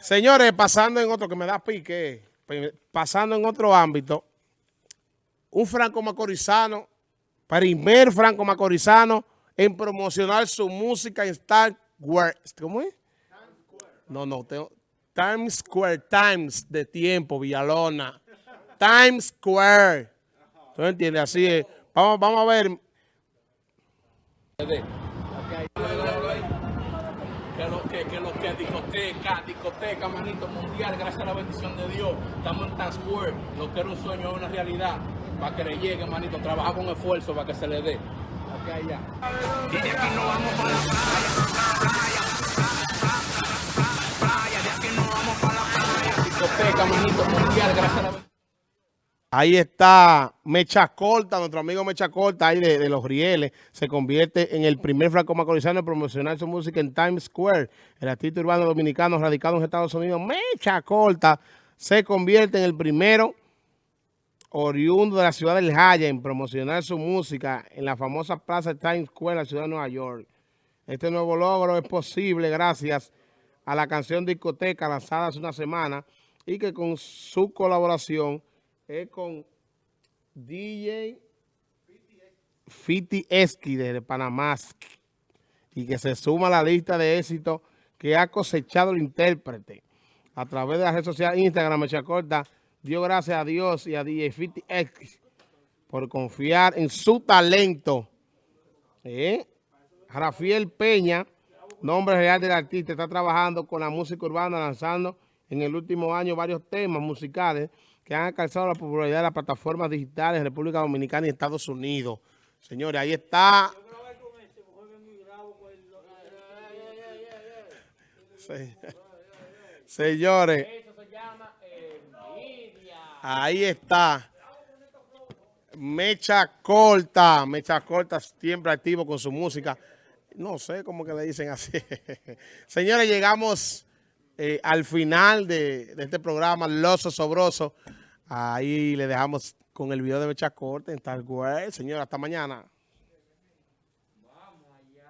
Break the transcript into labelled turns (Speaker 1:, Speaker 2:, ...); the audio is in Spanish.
Speaker 1: Señores, pasando en otro, que me da pique, pasando en otro ámbito, un franco macorizano, primer franco macorizano en promocionar su música en Star Wars. ¿Cómo es? No, no, tengo, Times Square, Times de tiempo, Villalona. Times Square. ¿Tú entiendes? Así es. Vamos, vamos a ver.
Speaker 2: Que lo que, que lo que discoteca, discoteca, manito, mundial, gracias a la bendición de Dios. Estamos en Times Square. Lo que era un sueño es una realidad. Para que le llegue, manito, trabajar con esfuerzo para que se le dé. Aquí allá. Y de aquí nos vamos para la playa, playa, playa, de aquí nos vamos para la playa. Discoteca, manito, mundial, gracias a la bendición.
Speaker 1: Ahí está Mecha Corta, nuestro amigo Mecha Corta, ahí de, Los Rieles, se convierte en el primer franco macorizano en promocionar su música en Times Square. El artista urbano dominicano radicado en Estados Unidos, Mecha Corta, se convierte en el primero oriundo de la ciudad del Jaya en promocionar su música en la famosa plaza Times Square, la ciudad de Nueva York. Este nuevo logro es posible gracias a la canción Discoteca lanzada hace una semana y que con su colaboración es con DJ Fiti Esqui de Panamá y que se suma a la lista de éxitos que ha cosechado el intérprete. A través de la red social Instagram, Mecha Corta dio gracias a Dios y a DJ Fiti Esqui por confiar en su talento. ¿Eh? Rafael Peña, nombre real del artista, está trabajando con la música urbana, lanzando en el último año varios temas musicales que han alcanzado la popularidad de las plataformas digitales de República Dominicana y Estados Unidos. Señores, ahí está. Señores, ahí está. Mecha corta, Mecha corta, siempre activo con su música. No sé cómo que le dicen así. Señores, llegamos eh, al final de, este programa, Los Sobroso. Ahí le dejamos con el video de Mecha Corte en tal cual. Señor, hasta mañana.